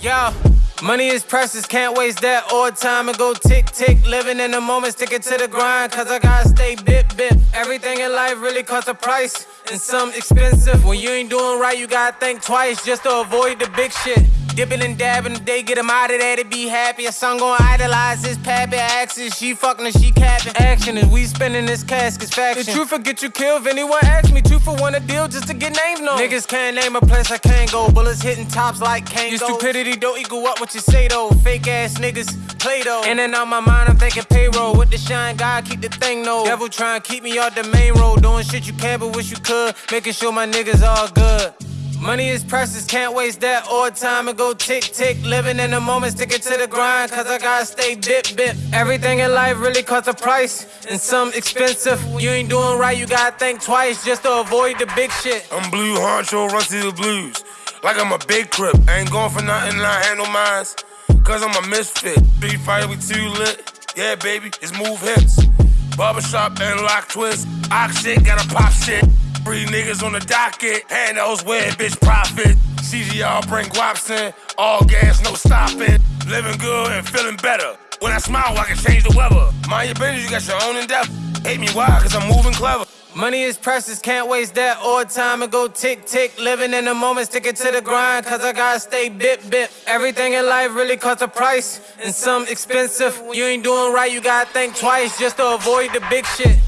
Yo, money is precious, can't waste that all time and go tick tick. Living in the moment, stick it to the grind, cause I gotta stay bit bit. Everything in life really costs a price, and some expensive. When you ain't doing right, you gotta think twice just to avoid the big shit. Dipping and dabbing, if they get him out of there to be happy. A son gon' idolize his pappy axes. She fucking and she capping. Action is we spinning this casket's faction. The truth will get you killed if anyone asks me. Two for one a deal just to get names known. Niggas can't name a place I can't go. Bullets hitting tops like Kango. Your stupidity don't equal up what you say though. Fake ass niggas play though. In And then on my mind, I'm thinking payroll. With the shine, God keep the thing though. Devil trying to keep me off the main road. Doing shit you can't, but wish you could. Making sure my niggas all good. Money is precious, can't waste that all time and go tick tick. Living in the moment, sticking to the grind, cause I gotta stay bit bit. Everything in life really costs a price, and some expensive. You ain't doing right, you gotta think twice just to avoid the big shit. I'm blue honcho, run to the blues. Like I'm a big crip, I ain't going for nothing, I handle mines. Cause I'm a misfit. Beef fight, we too lit. Yeah, baby, it's move hits. Barbershop and lock twist. Ox shit, gotta pop shit. Three niggas on the docket, hand those weird bitch profit. CGR bring guaps in, all gas, no stopping. Living good and feeling better. When I smile, I can change the weather. Mind your business, you got your own endeavor. Hate me, why? Cause I'm moving clever. Money is precious, can't waste that all time and go tick tick. Living in the moment, sticking to the grind, cause I gotta stay bit bit. Everything in life really costs a price, and some expensive. You ain't doing right, you gotta think twice just to avoid the big shit.